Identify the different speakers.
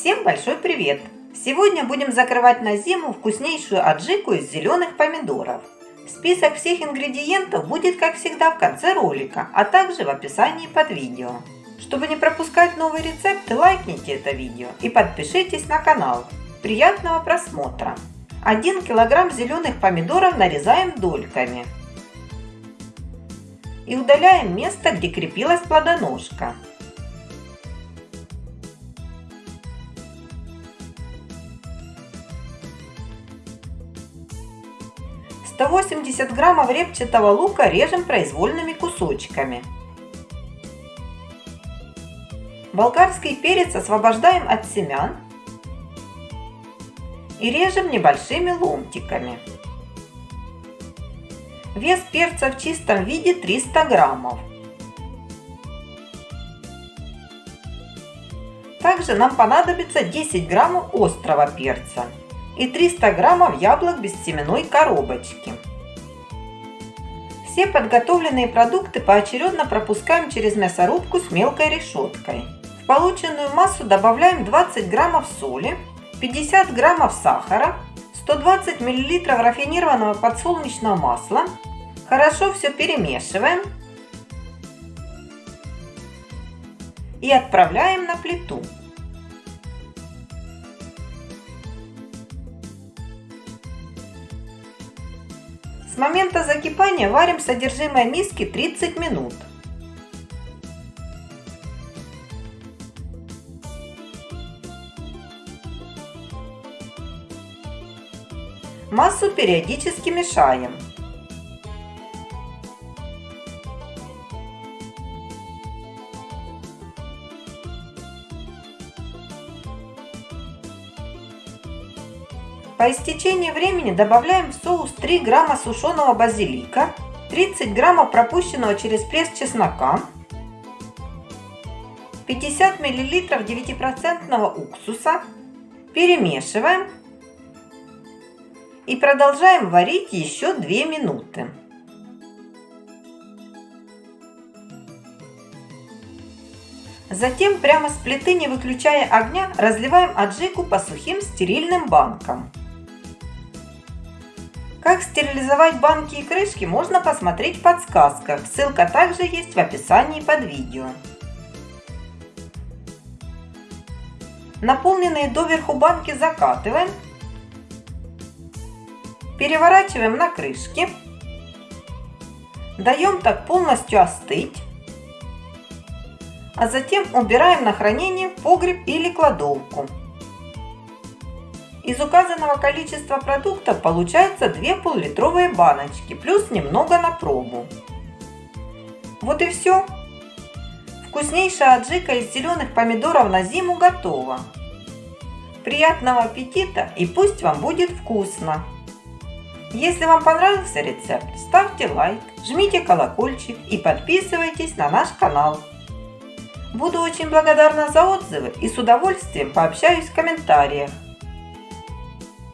Speaker 1: Всем большой привет! Сегодня будем закрывать на зиму вкуснейшую аджику из зеленых помидоров. Список всех ингредиентов будет, как всегда, в конце ролика, а также в описании под видео. Чтобы не пропускать новые рецепты, лайкните это видео и подпишитесь на канал. Приятного просмотра! 1 килограмм зеленых помидоров нарезаем дольками и удаляем место, где крепилась плодоножка. 180 граммов репчатого лука режем произвольными кусочками. Болгарский перец освобождаем от семян и режем небольшими ломтиками. Вес перца в чистом виде 300 граммов. Также нам понадобится 10 граммов острого перца и 300 граммов яблок без семенной коробочки. Все подготовленные продукты поочередно пропускаем через мясорубку с мелкой решеткой. В полученную массу добавляем 20 граммов соли, 50 граммов сахара, 120 миллилитров рафинированного подсолнечного масла. Хорошо все перемешиваем и отправляем на плиту. С момента закипания варим содержимое миски 30 минут. Массу периодически мешаем. По истечении времени добавляем в соус 3 грамма сушеного базилика, 30 граммов пропущенного через пресс чеснока, 50 миллилитров 9% уксуса, перемешиваем и продолжаем варить еще 2 минуты. Затем прямо с плиты, не выключая огня, разливаем аджику по сухим стерильным банкам. Как стерилизовать банки и крышки можно посмотреть в подсказках. Ссылка также есть в описании под видео. Наполненные доверху банки закатываем. Переворачиваем на крышки. Даем так полностью остыть. А затем убираем на хранение в погреб или кладовку. Из указанного количества продуктов получается 2 пол-литровые баночки, плюс немного на пробу. Вот и все. Вкуснейшая аджика из зеленых помидоров на зиму готова. Приятного аппетита и пусть вам будет вкусно! Если вам понравился рецепт, ставьте лайк, жмите колокольчик и подписывайтесь на наш канал. Буду очень благодарна за отзывы и с удовольствием пообщаюсь в комментариях.